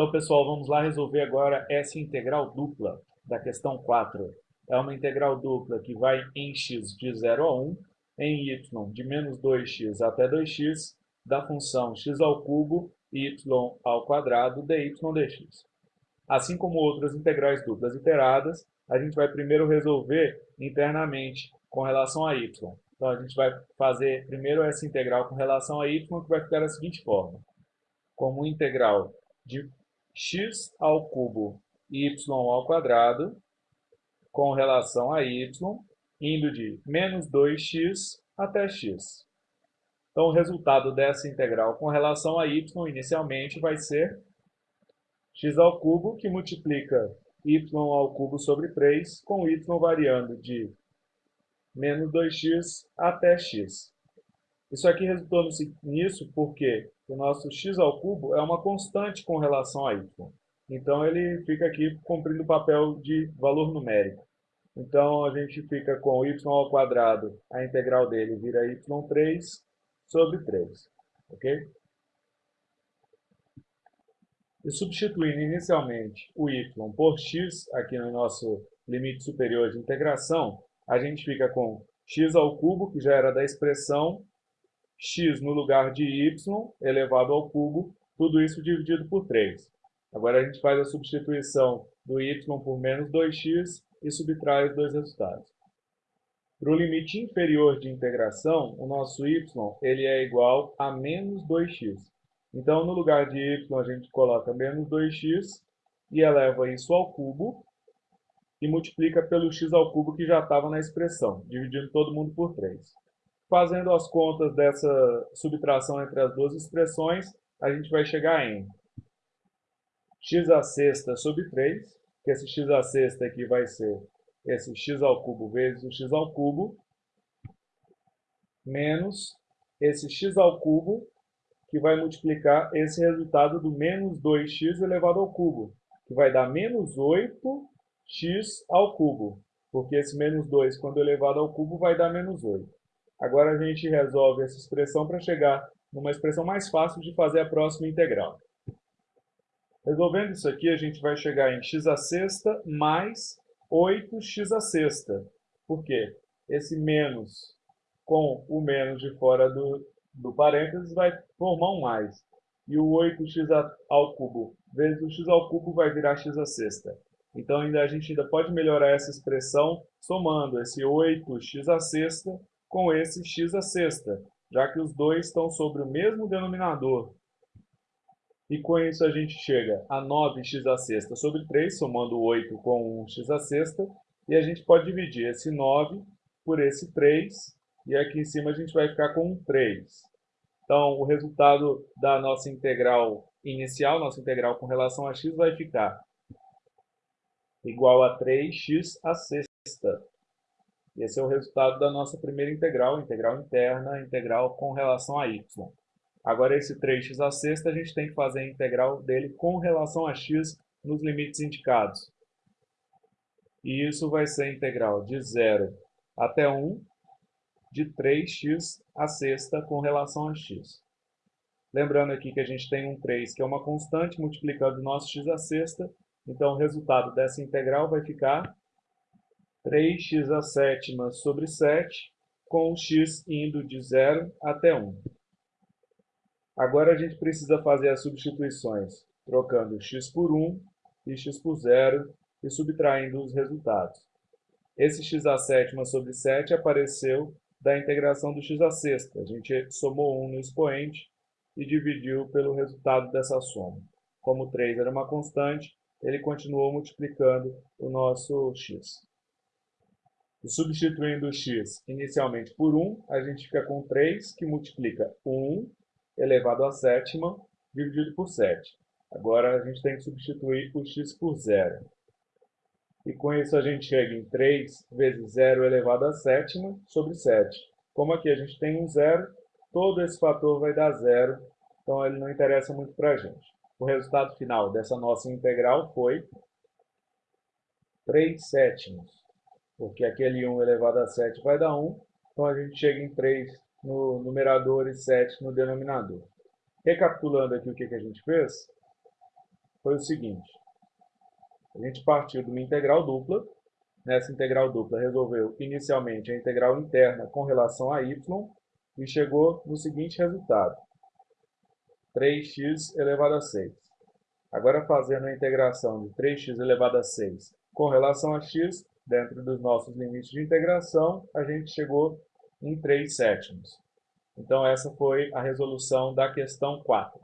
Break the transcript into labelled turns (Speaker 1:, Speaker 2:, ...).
Speaker 1: Então, pessoal, vamos lá resolver agora essa integral dupla da questão 4. É uma integral dupla que vai em x de 0 a 1, em y de menos 2x até 2x, da função x ao cubo y ao quadrado dy dx. Assim como outras integrais duplas iteradas, a gente vai primeiro resolver internamente com relação a y. Então, a gente vai fazer primeiro essa integral com relação a y, que vai ficar da seguinte forma. Como integral de x ao cubo y ao quadrado com relação a y, indo de menos 2x até x. Então, o resultado dessa integral com relação a y, inicialmente, vai ser x ao cubo, que multiplica y ao cubo sobre 3, com y variando de menos 2x até x. Isso aqui resultou nisso porque o nosso x ao cubo é uma constante com relação a y. Então, ele fica aqui cumprindo o papel de valor numérico. Então, a gente fica com y ao quadrado, a integral dele vira y3 sobre 3. Ok? E substituindo inicialmente o y por x, aqui no nosso limite superior de integração, a gente fica com x ao cubo, que já era da expressão, x no lugar de y elevado ao cubo, tudo isso dividido por 3. Agora a gente faz a substituição do y por menos 2x e subtrai os dois resultados. Para o limite inferior de integração, o nosso y ele é igual a menos 2x. Então, no lugar de y, a gente coloca menos 2x e eleva isso ao cubo e multiplica pelo x ao cubo que já estava na expressão, dividindo todo mundo por 3. Fazendo as contas dessa subtração entre as duas expressões, a gente vai chegar em x a sexta sobre 3, que esse x a sexta aqui vai ser esse x ao cubo vezes o x ao cubo, menos esse x ao cubo, que vai multiplicar esse resultado do menos 2x elevado ao cubo, que vai dar menos 8x ao cubo, porque esse menos 2, quando elevado ao cubo, vai dar menos 8. Agora a gente resolve essa expressão para chegar numa expressão mais fácil de fazer a próxima integral. Resolvendo isso aqui, a gente vai chegar em x a sexta mais 8x a sexta. Por quê? Esse menos com o menos de fora do, do parênteses vai formar um mais. E o 8x ao cubo vezes o x ao cubo vai virar x a sexta. Então ainda, a gente ainda pode melhorar essa expressão somando esse 8x a sexta com esse x a sexta, já que os dois estão sobre o mesmo denominador. E com isso a gente chega a 9x a sexta sobre 3, somando 8 com 1x a sexta, e a gente pode dividir esse 9 por esse 3, e aqui em cima a gente vai ficar com 3. Então, o resultado da nossa integral inicial, nossa integral com relação a x, vai ficar igual a 3x a sexta. Esse é o resultado da nossa primeira integral, integral interna, integral com relação a y. Agora, esse 3x a sexta, a gente tem que fazer a integral dele com relação a x nos limites indicados. E isso vai ser integral de 0 até 1 de 3x a sexta com relação a x. Lembrando aqui que a gente tem um 3, que é uma constante, multiplicando o nosso x a sexta. Então, o resultado dessa integral vai ficar 3x a sétima sobre 7, com x indo de 0 até 1. Agora a gente precisa fazer as substituições, trocando x por 1 e x por 0 e subtraindo os resultados. Esse x a sétima sobre 7 apareceu da integração do x a sexta. A gente somou 1 no expoente e dividiu pelo resultado dessa soma. Como 3 era uma constante, ele continuou multiplicando o nosso x. E substituindo o x inicialmente por 1, a gente fica com 3, que multiplica 1 elevado à sétima dividido por 7. Agora a gente tem que substituir o x por 0. E com isso a gente chega em 3 vezes 0 elevado à sétima sobre 7. Como aqui a gente tem um zero, todo esse fator vai dar zero, então ele não interessa muito para a gente. O resultado final dessa nossa integral foi 3 sétimos porque aquele 1 elevado a 7 vai dar 1, então a gente chega em 3 no numerador e 7 no denominador. Recapitulando aqui o que, a gente fez, foi o seguinte. A gente partiu de uma integral dupla. Nessa integral dupla, resolveu inicialmente a integral interna com relação a y e chegou no seguinte resultado. 3x elevado a 6. Agora, fazendo a integração de 3x elevado a 6 com relação a x, dentro dos nossos limites de integração, a gente chegou em 3 sétimos. Então, essa foi a resolução da questão 4.